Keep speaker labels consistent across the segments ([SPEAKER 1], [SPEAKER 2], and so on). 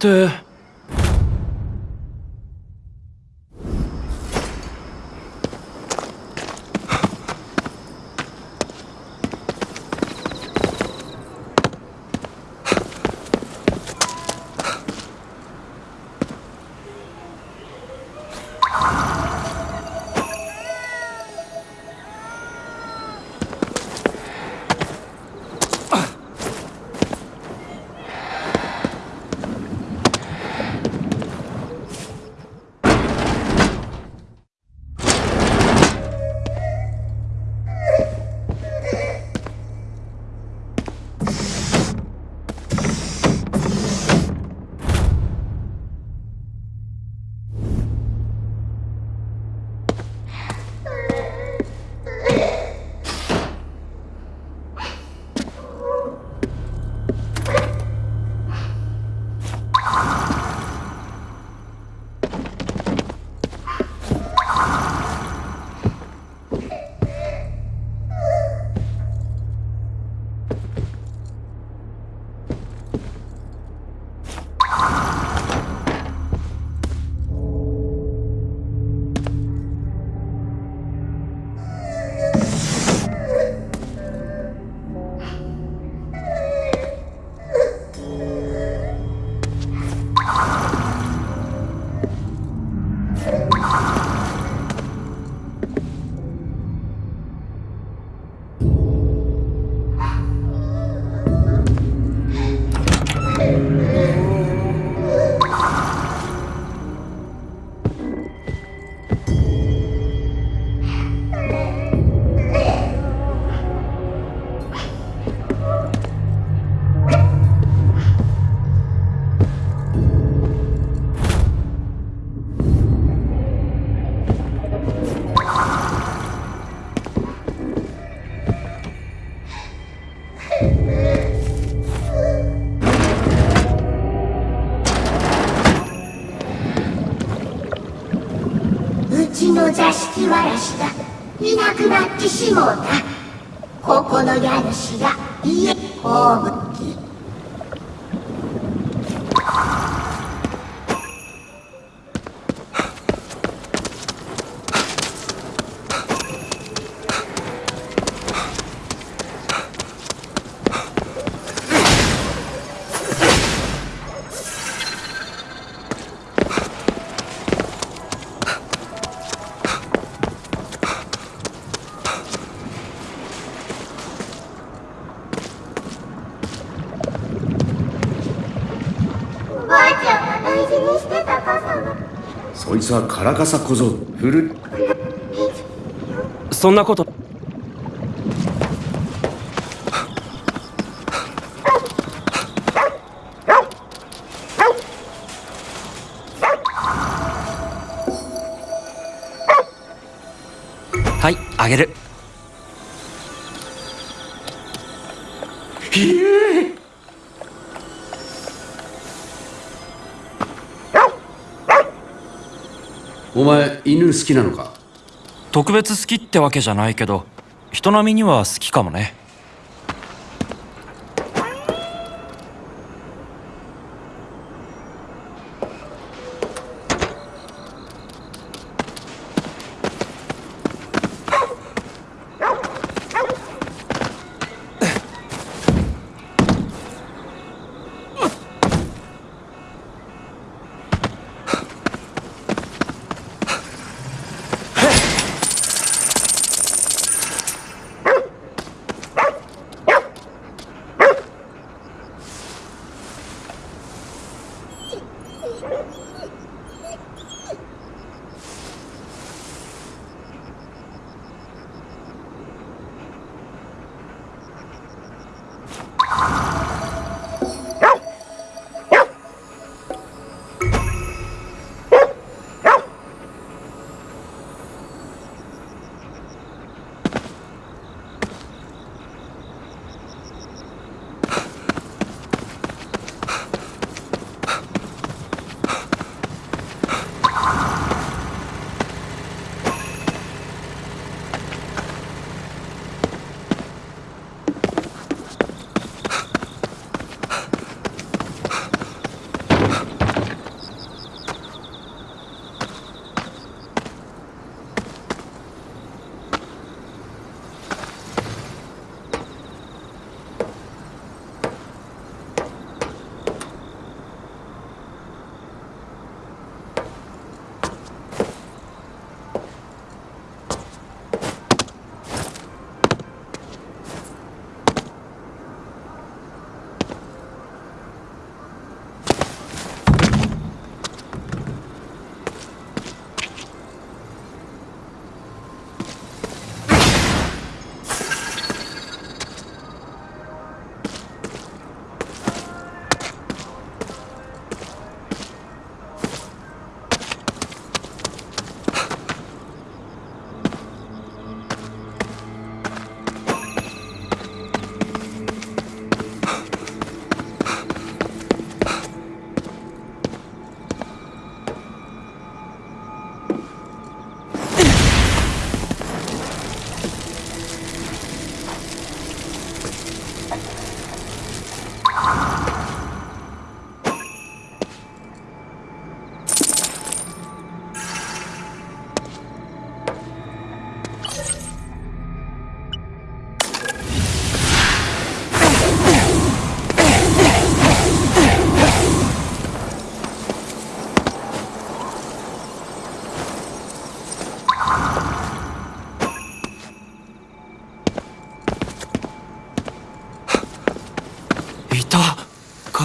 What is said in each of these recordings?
[SPEAKER 1] こ
[SPEAKER 2] 座敷わらしがいなくなってしもうた。ここの家主が家葬
[SPEAKER 3] そいつはカラカサ小僧。フル
[SPEAKER 1] そんなこと
[SPEAKER 3] お前犬好きなのか？
[SPEAKER 1] 特別好きってわけじゃないけど人並みには好きかもね。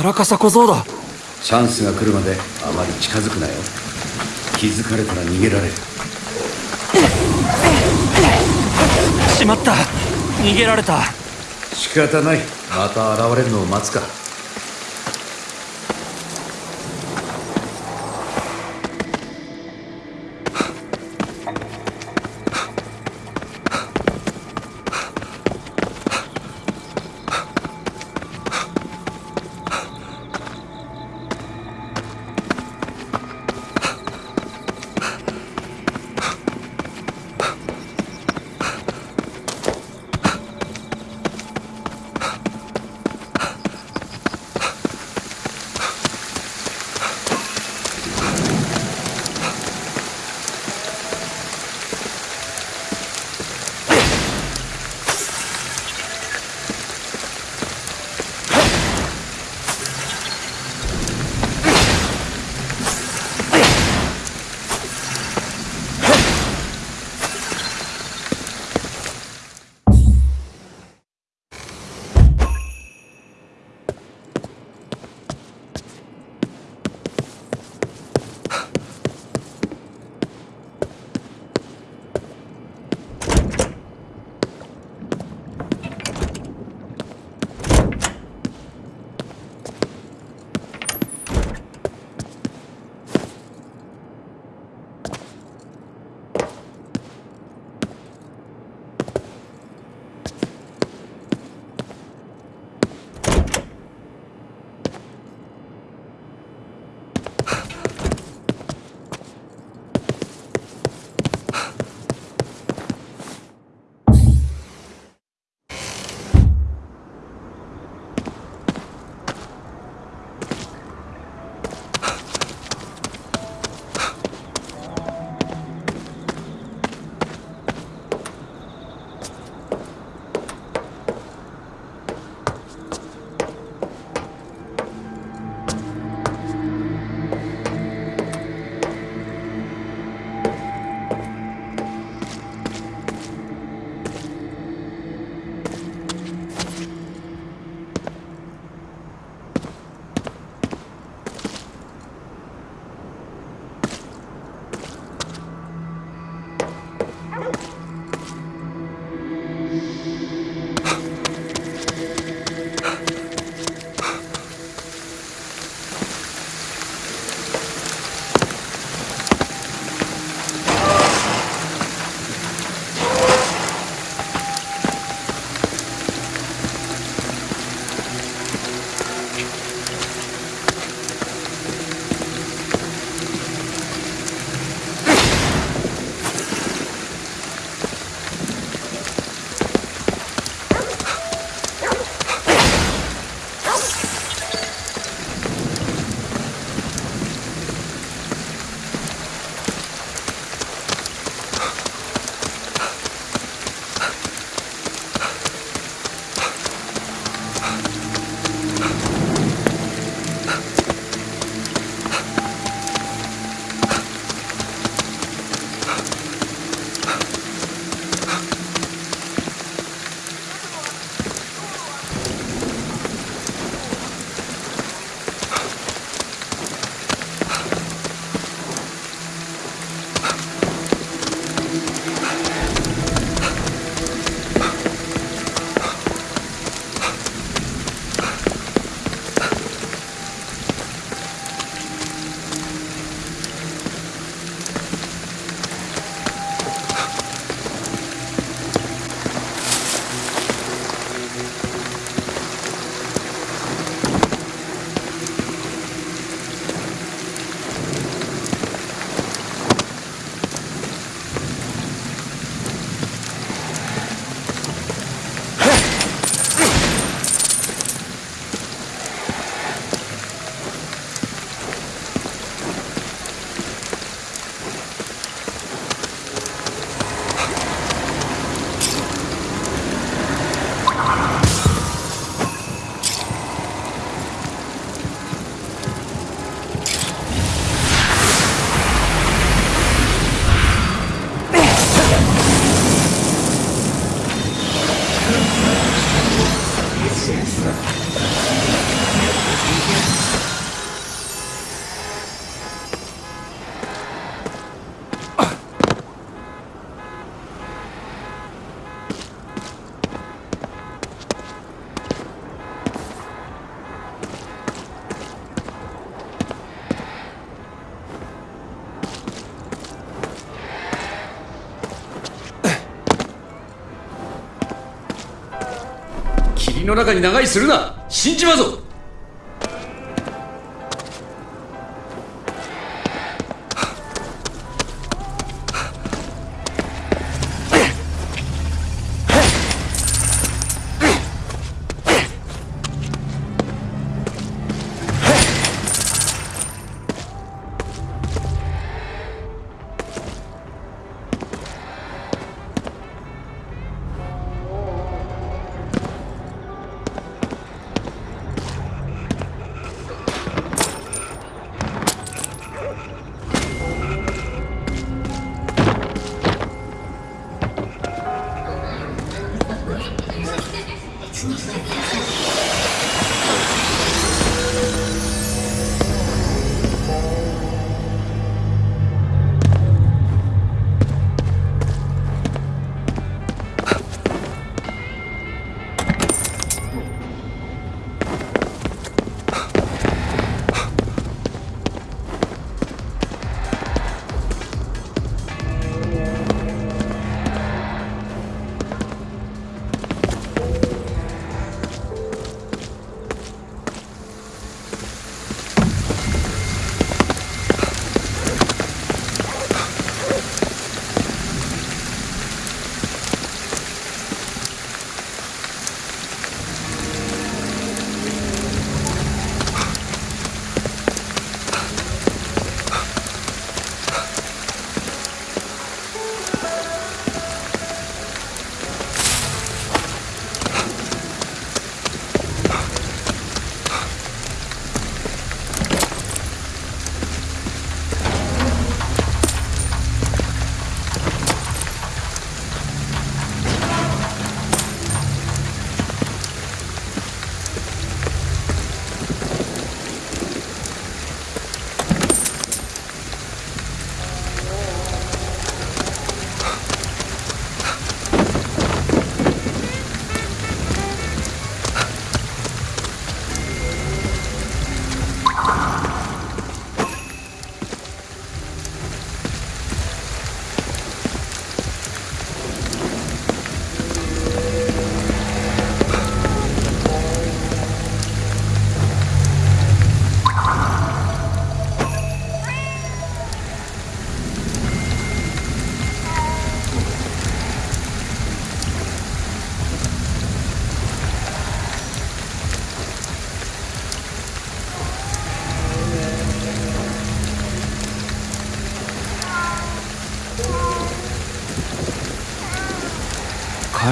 [SPEAKER 1] ラカサ小僧だ。
[SPEAKER 3] チャンスが来るまであまり近づくなよ。気づかれたら逃げられる。
[SPEAKER 1] しまった。逃げられた。
[SPEAKER 3] 仕方ない。また現れるのを待つかの中に長居するな。死んじまうぞ。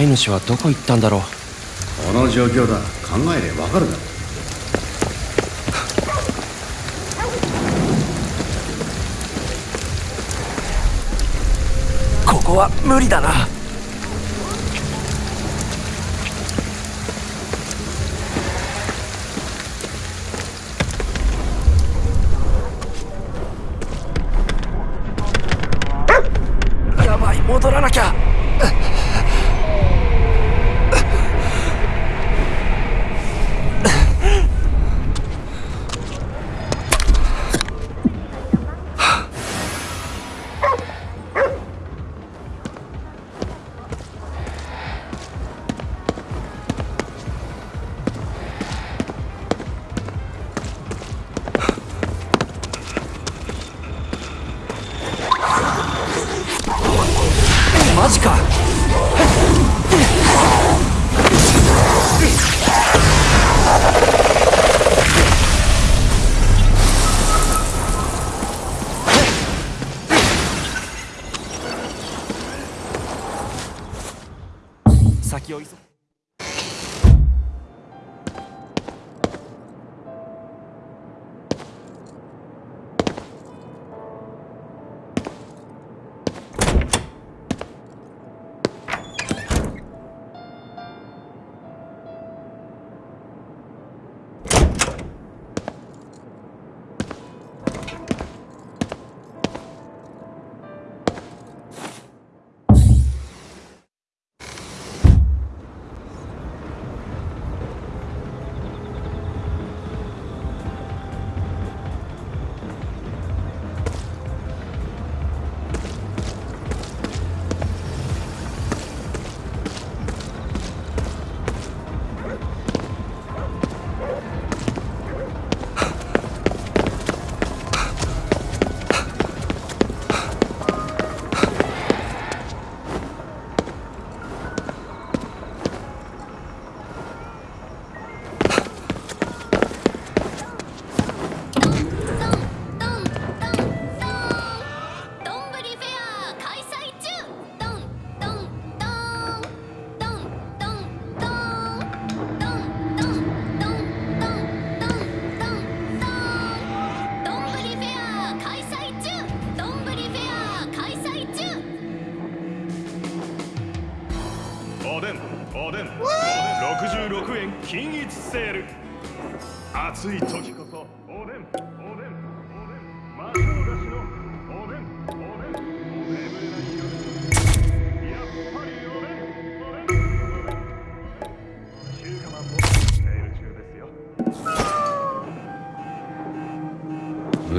[SPEAKER 1] い主はどこ行ったんだろう。
[SPEAKER 3] この状況だ。考えればわかるだろ
[SPEAKER 1] ここは無理だな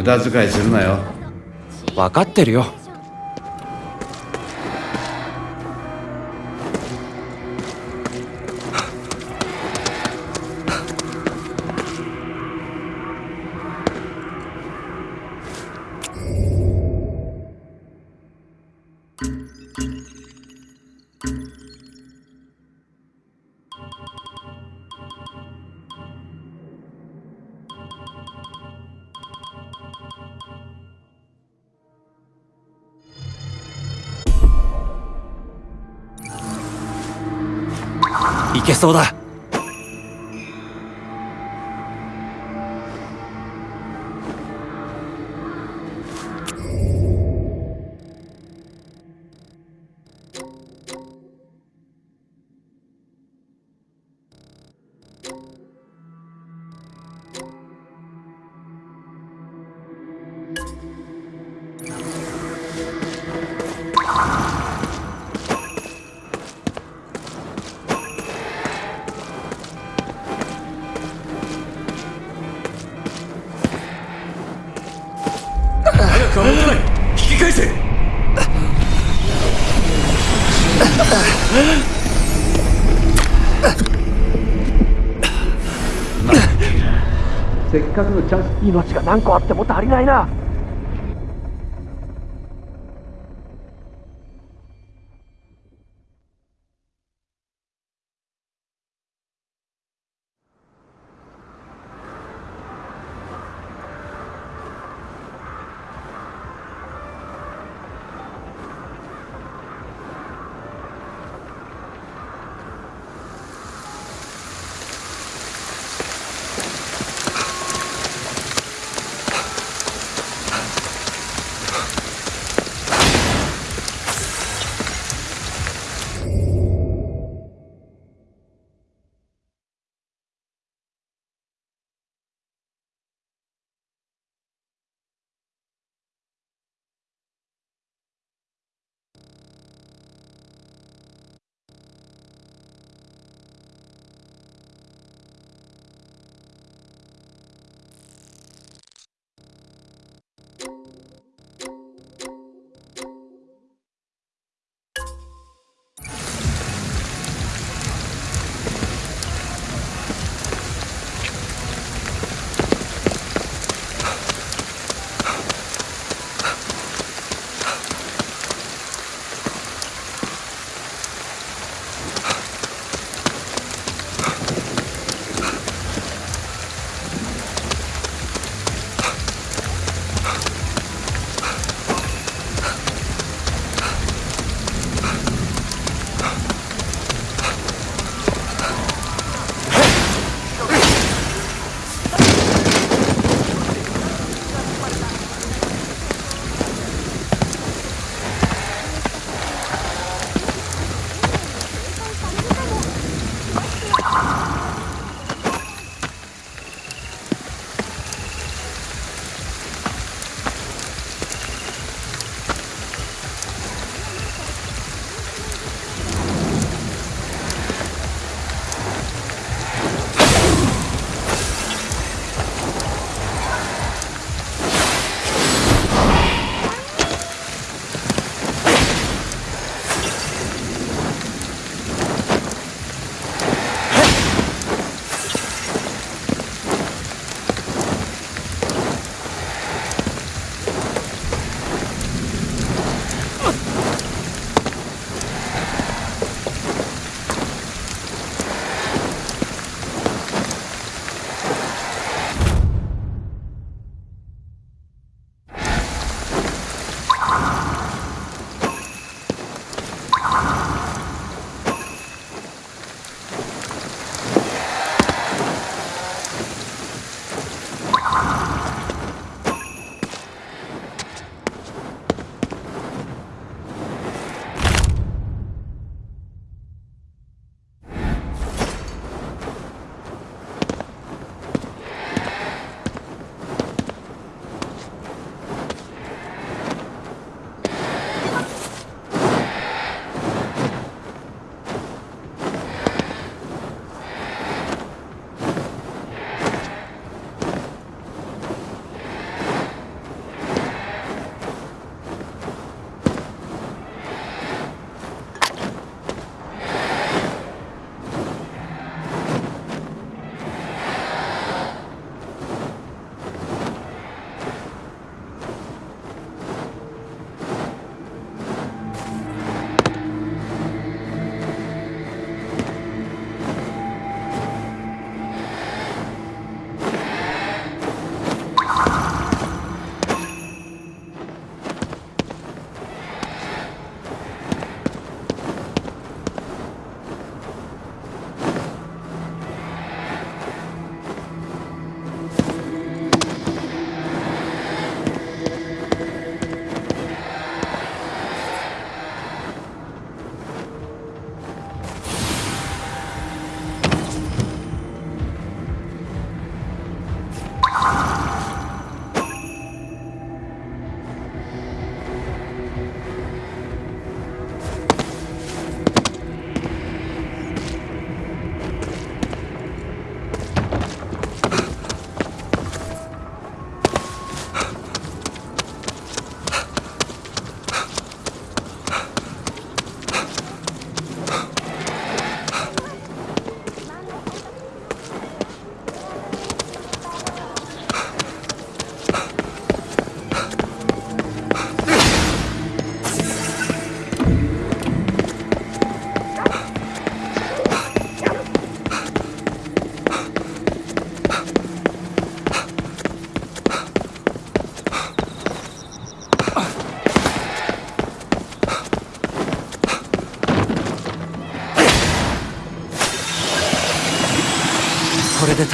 [SPEAKER 3] 無駄遣いするなよ。
[SPEAKER 1] 分かってるよ。そうだ。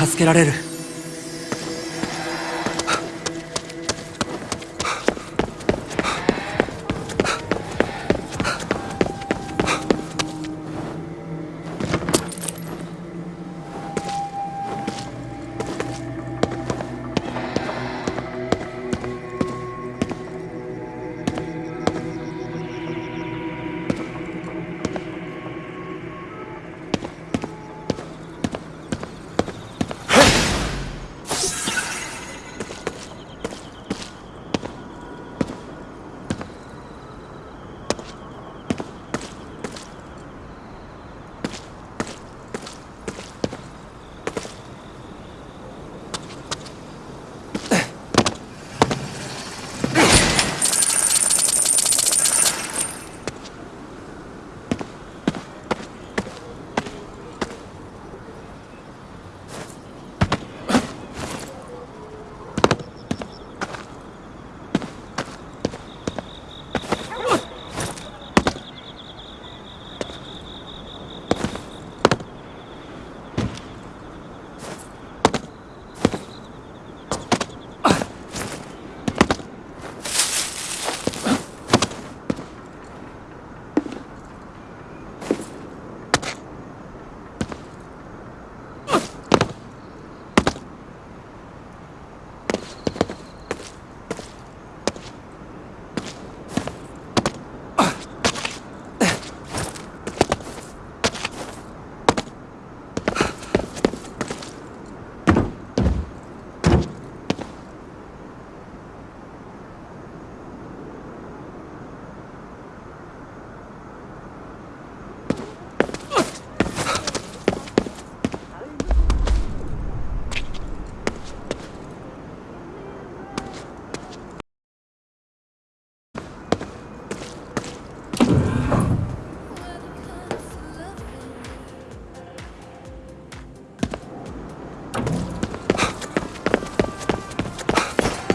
[SPEAKER 4] 助けられる。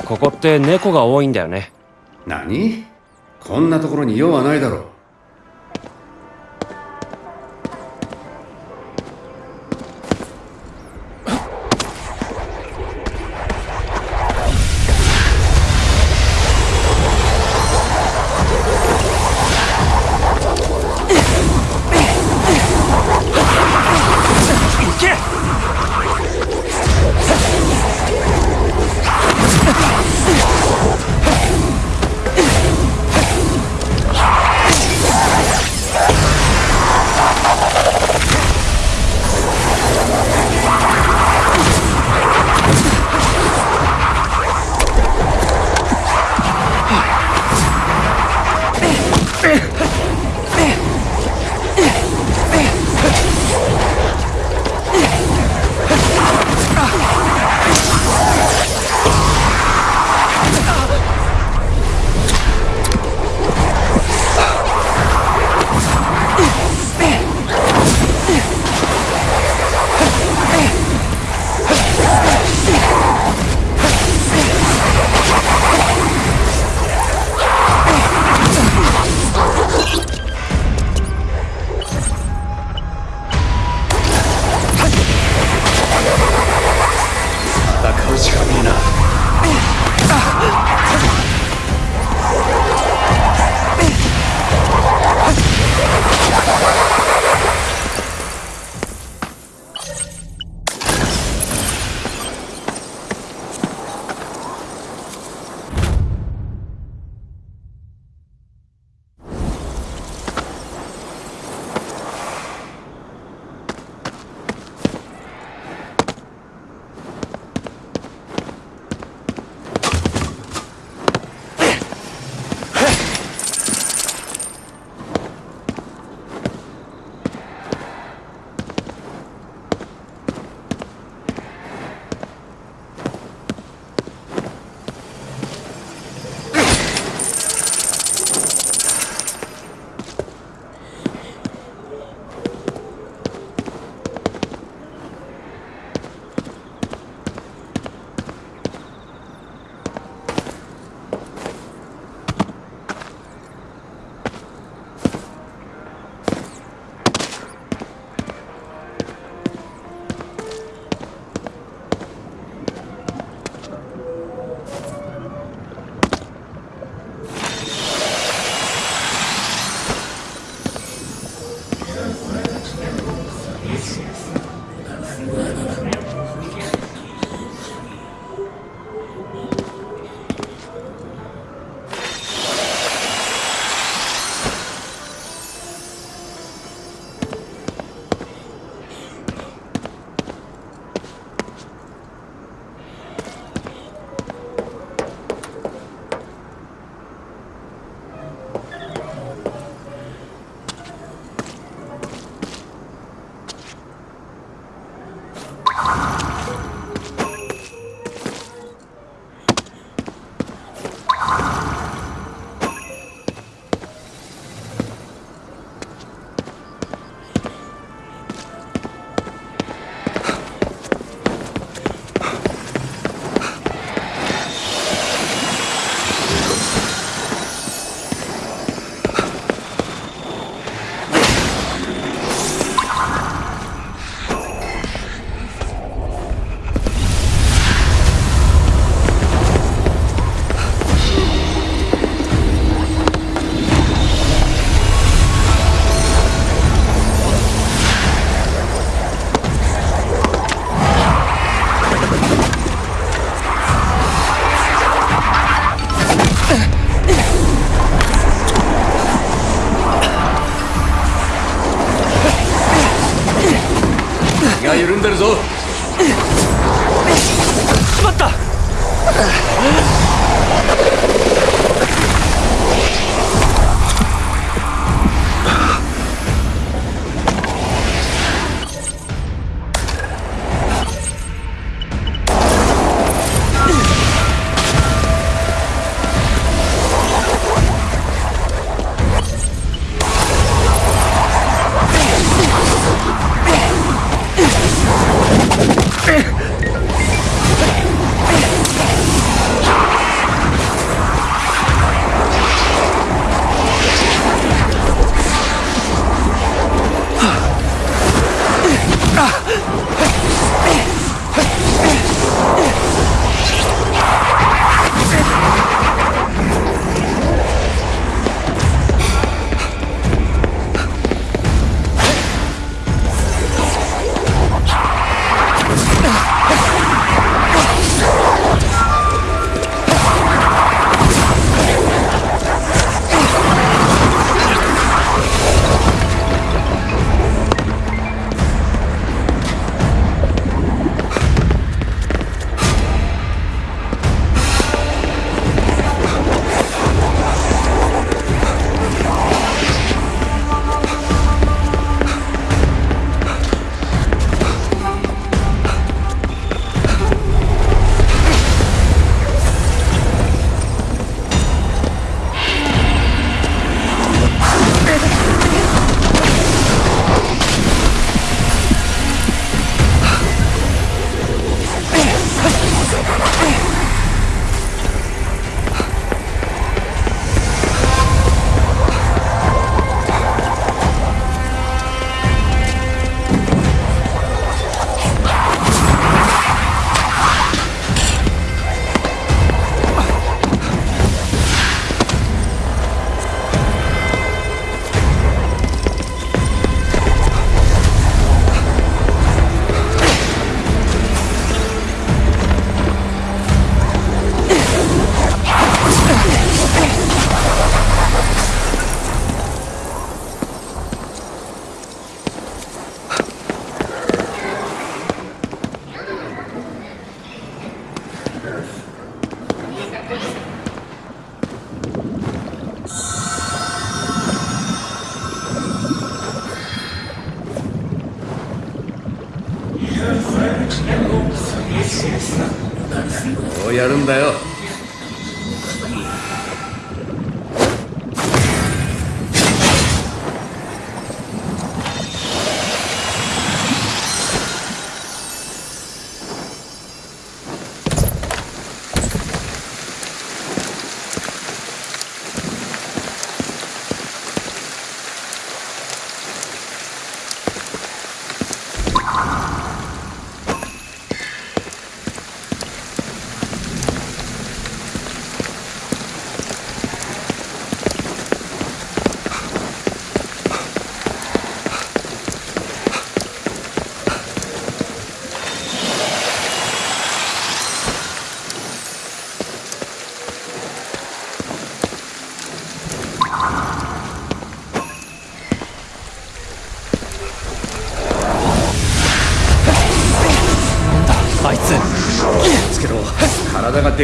[SPEAKER 1] ここって猫が多いんだよね。
[SPEAKER 3] 何？こんなところに用はないだろう。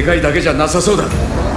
[SPEAKER 3] でかいだけじゃなさそうだ。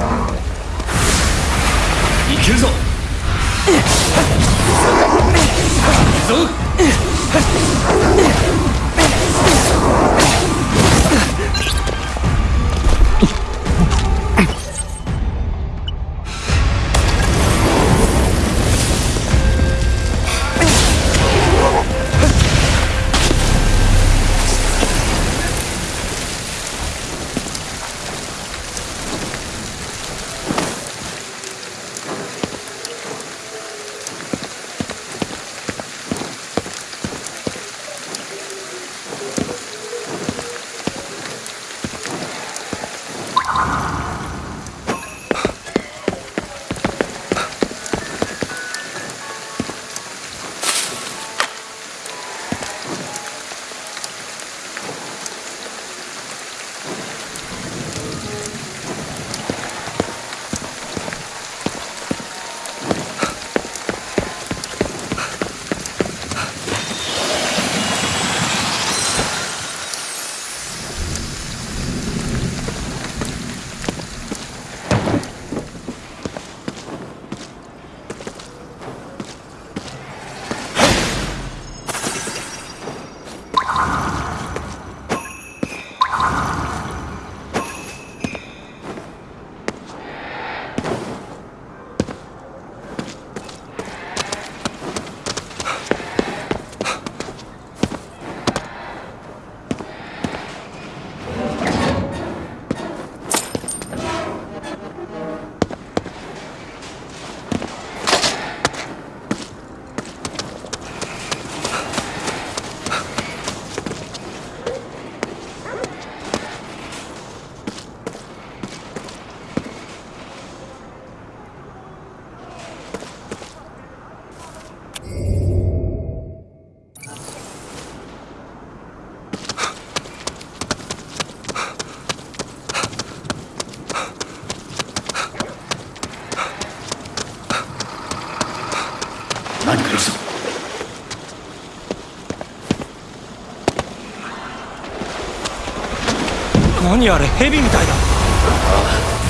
[SPEAKER 3] 何
[SPEAKER 1] あれヘビみたいだ。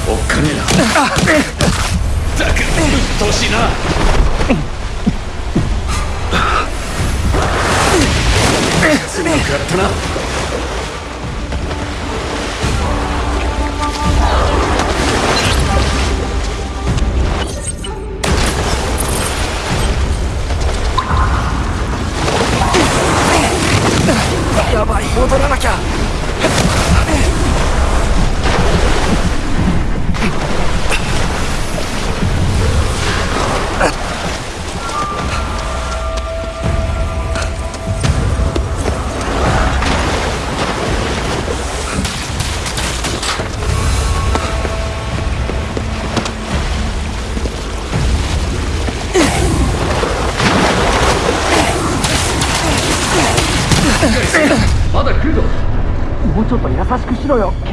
[SPEAKER 3] おっかねえな。ったくうっとうしいな強くやったな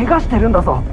[SPEAKER 1] 怪我してるんだぞ。